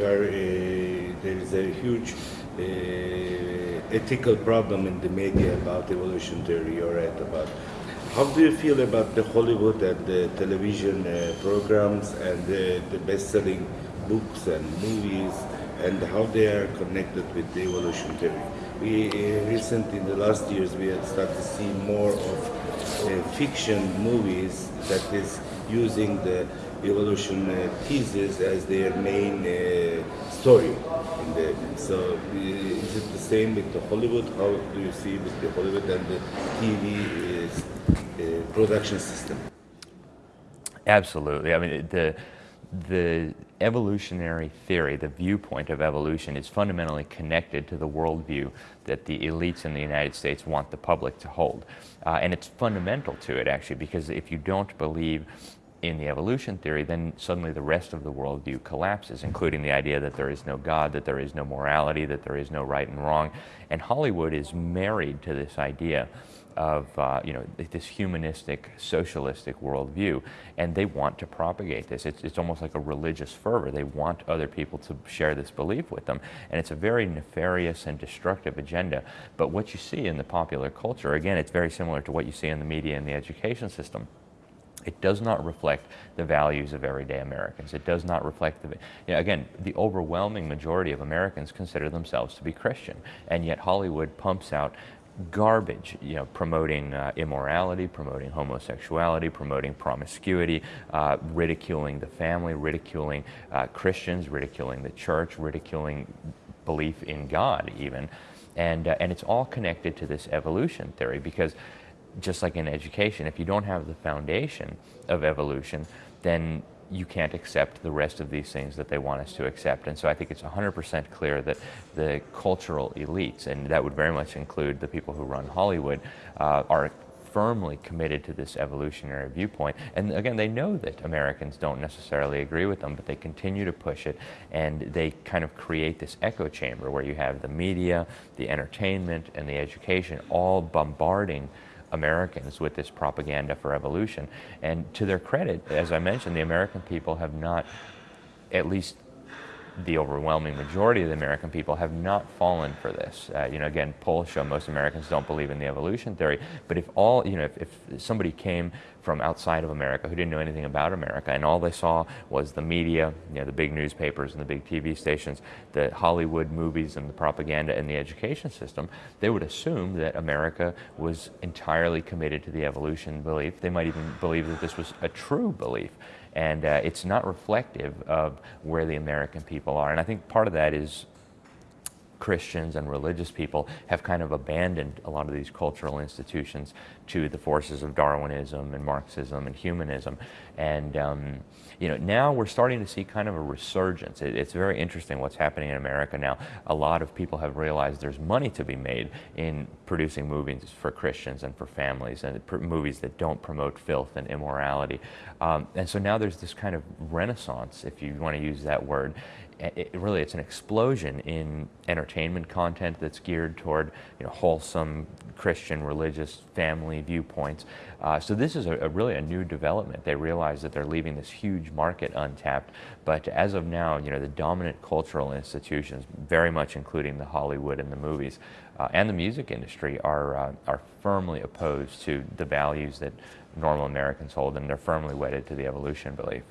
is a huge uh, ethical problem in the media about evolution theory. You're right about. How do you feel about the Hollywood and the television uh, programs and the, the best-selling books and movies and how they are connected with the evolution theory? We uh, recently, in the last years, we have started to see more of uh, fiction movies that is using the evolution uh, thesis as their main uh, story. The, so uh, is it the same with the Hollywood? How do you see with the Hollywood and the TV production system? Absolutely. I mean, the the evolutionary theory, the viewpoint of evolution, is fundamentally connected to the worldview that the elites in the United States want the public to hold. Uh, and it's fundamental to it, actually, because if you don't believe in the evolution theory, then suddenly the rest of the worldview collapses, including the idea that there is no God, that there is no morality, that there is no right and wrong. And Hollywood is married to this idea of uh, you know this humanistic, socialistic worldview, and they want to propagate this. It's, it's almost like a religious fervor. They want other people to share this belief with them, and it's a very nefarious and destructive agenda. But what you see in the popular culture, again, it's very similar to what you see in the media and the education system. It does not reflect the values of everyday Americans. It does not reflect the, you know, again, the overwhelming majority of Americans consider themselves to be Christian, and yet Hollywood pumps out garbage, you know, promoting uh, immorality, promoting homosexuality, promoting promiscuity, uh, ridiculing the family, ridiculing uh, Christians, ridiculing the church, ridiculing belief in God even. And, uh, and it's all connected to this evolution theory because just like in education, if you don't have the foundation of evolution, then you can't accept the rest of these things that they want us to accept. And so I think it's 100% clear that the cultural elites, and that would very much include the people who run Hollywood, uh, are firmly committed to this evolutionary viewpoint. And again, they know that Americans don't necessarily agree with them, but they continue to push it and they kind of create this echo chamber where you have the media, the entertainment, and the education all bombarding Americans with this propaganda for evolution. And to their credit, as I mentioned, the American people have not, at least the overwhelming majority of the American people have not fallen for this. Uh, you know, again, polls show most Americans don't believe in the evolution theory. But if all, you know, if, if, somebody came from outside of America who didn't know anything about America and all they saw was the media, you know, the big newspapers and the big TV stations, the Hollywood movies and the propaganda and the education system, they would assume that America was entirely committed to the evolution belief. They might even believe that this was a true belief and uh, it's not reflective of where the American people are. And I think part of that is Christians and religious people have kind of abandoned a lot of these cultural institutions to the forces of Darwinism and Marxism and humanism. And, um, you know, now we're starting to see kind of a resurgence. It, it's very interesting what's happening in America now. A lot of people have realized there's money to be made in producing movies for Christians and for families and movies that don't promote filth and immorality. Um, and so now there's this kind of renaissance, if you want to use that word, it, really it's an explosion in entertainment content that's geared toward you know, wholesome Christian religious family viewpoints. Uh, so this is a, a, really a new development. They realize that they're leaving this huge market untapped. But as of now, you know, the dominant cultural institutions, very much including the Hollywood and the movies uh, and the music industry, are uh, are firmly opposed to the values that normal Americans hold, and they're firmly wedded to the evolution belief.